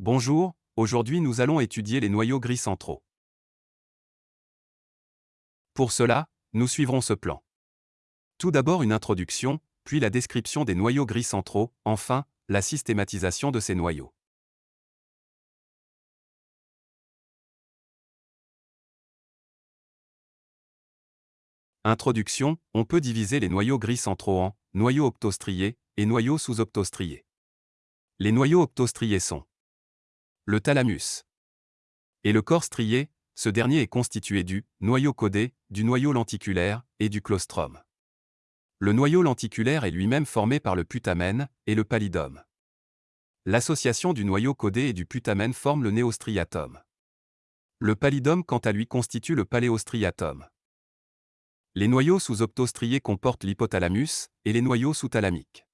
Bonjour, aujourd'hui nous allons étudier les noyaux gris centraux. Pour cela, nous suivrons ce plan. Tout d'abord une introduction, puis la description des noyaux gris centraux, enfin, la systématisation de ces noyaux. Introduction, on peut diviser les noyaux gris centraux en noyaux optostriés et noyaux sous-optostriés. Les noyaux optostriés sont le thalamus et le corps strié, ce dernier est constitué du noyau codé, du noyau lenticulaire et du claustrum. Le noyau lenticulaire est lui-même formé par le putamen et le pallidum. L'association du noyau codé et du putamen forme le néostriatum. Le pallidum quant à lui constitue le paléostriatum. Les noyaux sous-optostriés comportent l'hypothalamus et les noyaux sous-thalamiques.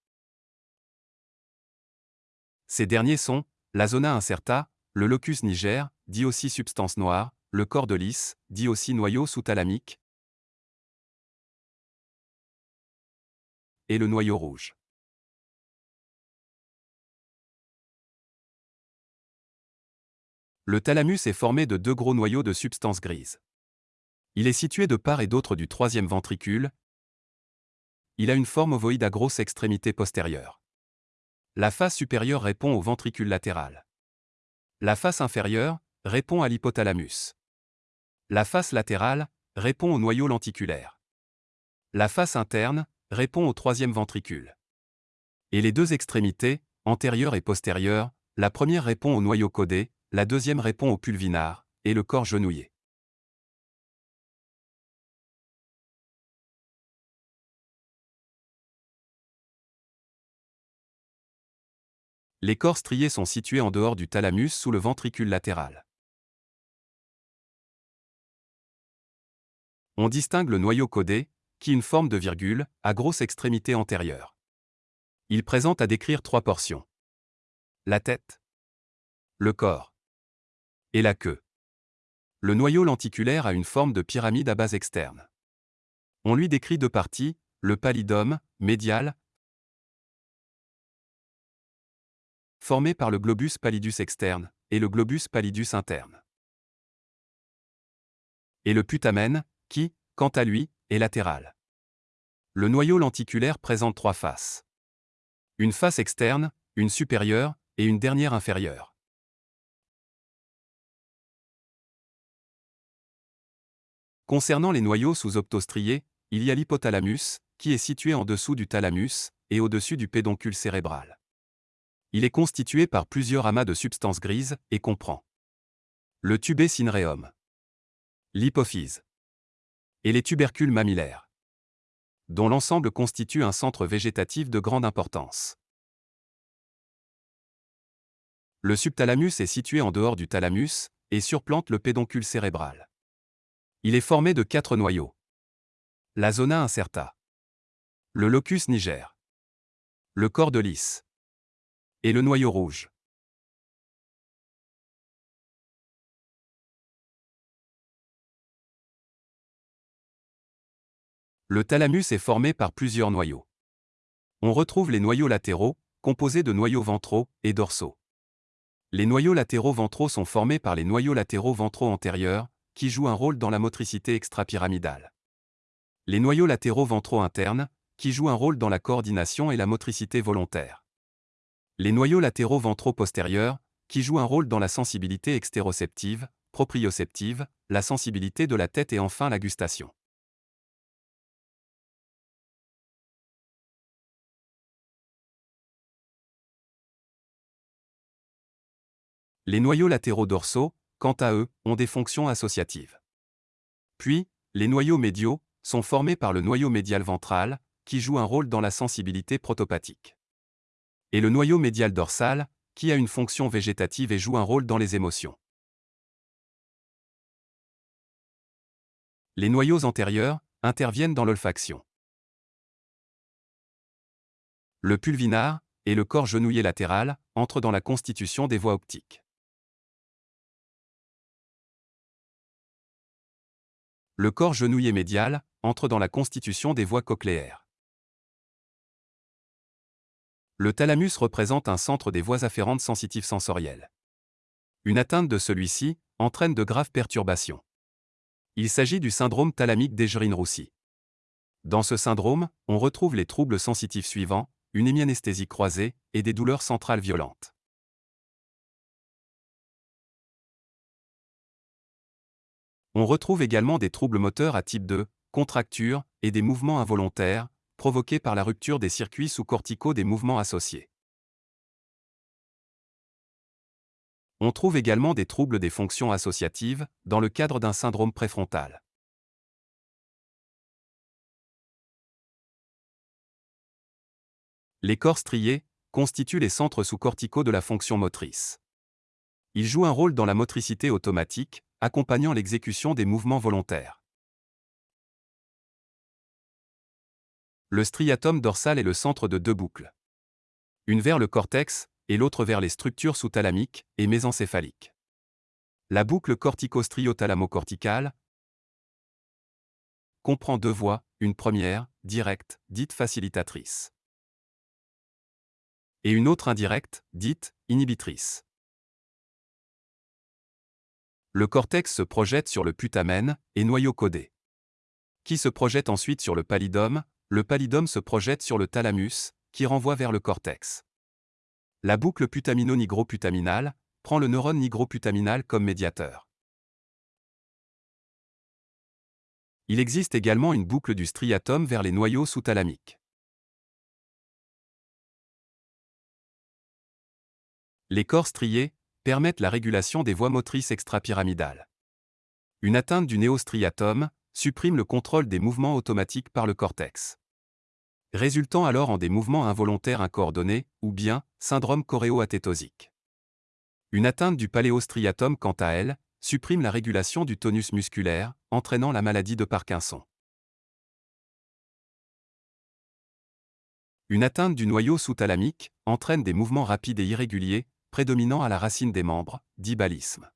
Ces derniers sont la zona incerta, le locus niger, dit aussi substance noire, le corps de lys, dit aussi noyau sous-thalamique, et le noyau rouge. Le thalamus est formé de deux gros noyaux de substance grise. Il est situé de part et d'autre du troisième ventricule. Il a une forme ovoïde à grosse extrémité postérieure. La face supérieure répond au ventricule latéral. La face inférieure répond à l'hypothalamus. La face latérale répond au noyau lenticulaire. La face interne répond au troisième ventricule. Et les deux extrémités, antérieure et postérieure, la première répond au noyau codé, la deuxième répond au pulvinar, et le corps genouillé. Les corps striés sont situés en dehors du thalamus sous le ventricule latéral. On distingue le noyau codé, qui une forme de virgule, à grosse extrémité antérieure. Il présente à décrire trois portions. La tête, le corps et la queue. Le noyau lenticulaire a une forme de pyramide à base externe. On lui décrit deux parties, le pallidum, médial, formé par le globus pallidus externe et le globus pallidus interne. Et le putamen, qui, quant à lui, est latéral. Le noyau lenticulaire présente trois faces. Une face externe, une supérieure et une dernière inférieure. Concernant les noyaux sous-optostriés, il y a l'hypothalamus, qui est situé en dessous du thalamus et au-dessus du pédoncule cérébral. Il est constitué par plusieurs amas de substances grises et comprend le tubé cinereum, l'hypophyse et les tubercules mammillaires, dont l'ensemble constitue un centre végétatif de grande importance. Le subthalamus est situé en dehors du thalamus et surplante le pédoncule cérébral. Il est formé de quatre noyaux. La zona incerta, le locus niger, le corps de lys, et le noyau rouge. Le thalamus est formé par plusieurs noyaux. On retrouve les noyaux latéraux, composés de noyaux ventraux et dorsaux. Les noyaux latéraux ventraux sont formés par les noyaux latéraux ventraux antérieurs, qui jouent un rôle dans la motricité extrapyramidale. Les noyaux latéraux ventraux internes, qui jouent un rôle dans la coordination et la motricité volontaire. Les noyaux latéraux ventraux postérieurs, qui jouent un rôle dans la sensibilité extéroceptive, proprioceptive, la sensibilité de la tête et enfin la gustation. Les noyaux latéraux dorsaux, quant à eux, ont des fonctions associatives. Puis, les noyaux médiaux sont formés par le noyau médial ventral, qui joue un rôle dans la sensibilité protopathique et le noyau médial dorsal, qui a une fonction végétative et joue un rôle dans les émotions. Les noyaux antérieurs interviennent dans l'olfaction. Le pulvinar et le corps genouillé latéral entrent dans la constitution des voies optiques. Le corps genouillé médial entre dans la constitution des voies cochléaires. Le thalamus représente un centre des voies afférentes sensitives sensorielles. Une atteinte de celui-ci entraîne de graves perturbations. Il s'agit du syndrome thalamique d'Egerine-Roussy. Dans ce syndrome, on retrouve les troubles sensitifs suivants, une hémianesthésie croisée et des douleurs centrales violentes. On retrouve également des troubles moteurs à type 2, contractures et des mouvements involontaires, provoqués par la rupture des circuits sous-corticaux des mouvements associés. On trouve également des troubles des fonctions associatives, dans le cadre d'un syndrome préfrontal. Les corps striés constituent les centres sous-corticaux de la fonction motrice. Ils jouent un rôle dans la motricité automatique, accompagnant l'exécution des mouvements volontaires. Le striatum dorsal est le centre de deux boucles. Une vers le cortex et l'autre vers les structures sous-thalamiques et mésencéphaliques. La boucle cortico-striothalamo-corticale comprend deux voies, une première, directe, dite facilitatrice, et une autre indirecte, dite inhibitrice. Le cortex se projette sur le putamen et noyau codé. Qui se projette ensuite sur le pallidum, le pallidum se projette sur le thalamus, qui renvoie vers le cortex. La boucle putamino-nigroputaminale prend le neurone nigroputaminal comme médiateur. Il existe également une boucle du striatum vers les noyaux sous-thalamiques. Les corps striés permettent la régulation des voies motrices extrapyramidales. Une atteinte du néostriatum supprime le contrôle des mouvements automatiques par le cortex. Résultant alors en des mouvements involontaires incoordonnés, ou bien syndrome choréoathétosique. Une atteinte du paléostriatum quant à elle, supprime la régulation du tonus musculaire, entraînant la maladie de Parkinson. Une atteinte du noyau sous-thalamique entraîne des mouvements rapides et irréguliers, prédominant à la racine des membres, dit balisme.